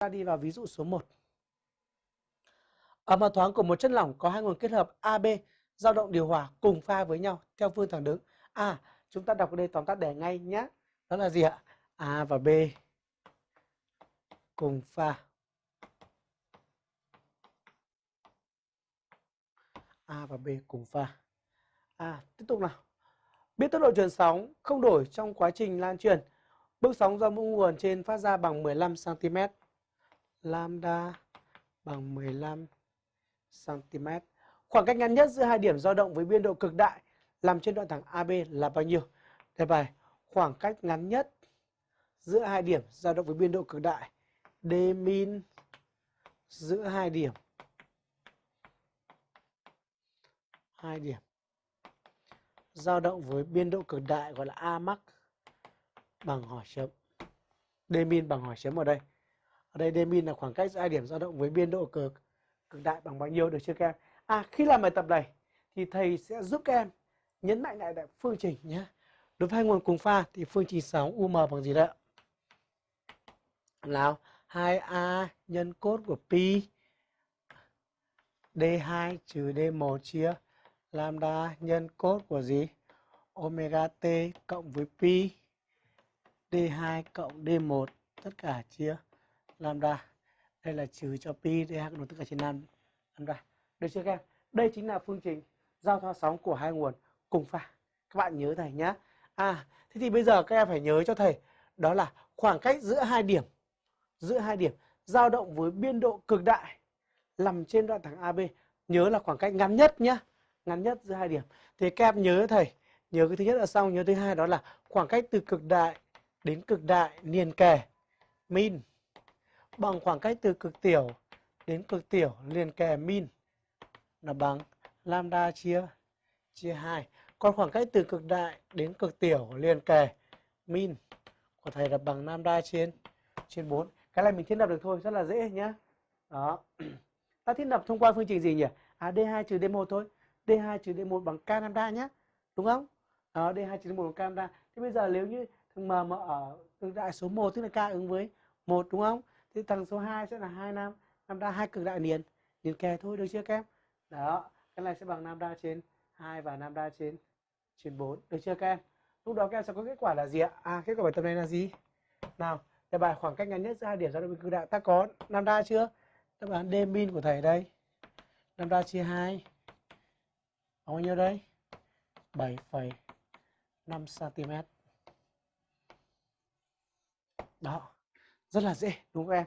ta đi vào ví dụ số 1. Ở mặt thoáng của một chất lỏng có hai nguồn kết hợp AB dao động điều hòa cùng pha với nhau theo phương thẳng đứng. À, chúng ta đọc ở đây tóm tắt để ngay nhé. Đó là gì ạ? A và B cùng pha. A và B cùng pha. À, tiếp tục nào. Biết tốc độ truyền sóng không đổi trong quá trình lan truyền. Bước sóng do mỗi nguồn trên phát ra bằng 15 cm. Lambda bằng 15 cm. Khoảng cách ngắn nhất giữa hai điểm dao động với biên độ cực đại làm trên đoạn thẳng AB là bao nhiêu? Đề bài, khoảng cách ngắn nhất giữa hai điểm dao động với biên độ cực đại D min giữa hai điểm hai điểm dao động với biên độ cực đại gọi là A max bằng hỏi chấm, D min bằng hỏi chấm ở đây ở đây Demin là khoảng cách giữa hai điểm dao động với biên độ cực cực đại bằng bao nhiêu được chưa các em? À khi làm bài tập này thì thầy sẽ giúp các em nhấn mạnh lại phương trình nhé. Đối với hai nguồn cùng pha thì phương trình sóng UM bằng gì đấy nào 2A nhân cốt của pi D2 trừ D1 chia lambda nhân cốt của gì? Omega t cộng với pi D2 cộng D1 tất cả chia lambda. Đây là trừ cho pi D2 cộng tất cả trên 5 lambda. Được chưa các em? Đây chính là phương trình giao thoa sóng của hai nguồn cùng pha. Các bạn nhớ thầy nhá À, thế thì bây giờ các em phải nhớ cho thầy đó là khoảng cách giữa hai điểm giữa hai điểm dao động với biên độ cực đại nằm trên đoạn thẳng AB. Nhớ là khoảng cách ngắn nhất nhá Ngắn nhất giữa hai điểm. Thì các em nhớ thầy, nhớ cái thứ nhất là xong, nhớ thứ hai đó là khoảng cách từ cực đại đến cực đại liền kề min bằng khoảng cách từ cực tiểu đến cực tiểu liền kề min. Là bằng lambda chia chia 2. Còn khoảng cách từ cực đại đến cực tiểu liền kề min. Của thầy là bằng lambda trên trên 4 cái này mình thiết lập được thôi, rất là dễ nhá. Đó. Ta thiết lập thông qua phương trình gì nhỉ? À d2 trừ d1 thôi. D2 trừ d1 bằng k lambda nhá. Đúng không? Đó d2 trừ d1 bằng k lambda. Thế bây giờ nếu như thằng m mà ở cực đại số 1 tức là k ứng với 1 đúng không? Thì thằng số 2 sẽ là hai nam lambda hai cực đại liền liền kề thôi được chưa các em đó cái này sẽ bằng lambda trên 2 và lambda trên trên 4 được chưa các em lúc đó các em sẽ có kết quả là gì ạ à kết quả bài tập này là gì nào Đề bài khoảng cách ngắn nhất giữa hai điểm giao động cực đại ta có lambda chưa? Đáp án D min của thầy đây. Lambda chia 2. Bao nhiêu đây? 7,5 cm. Đó. Rất là dễ đúng không em?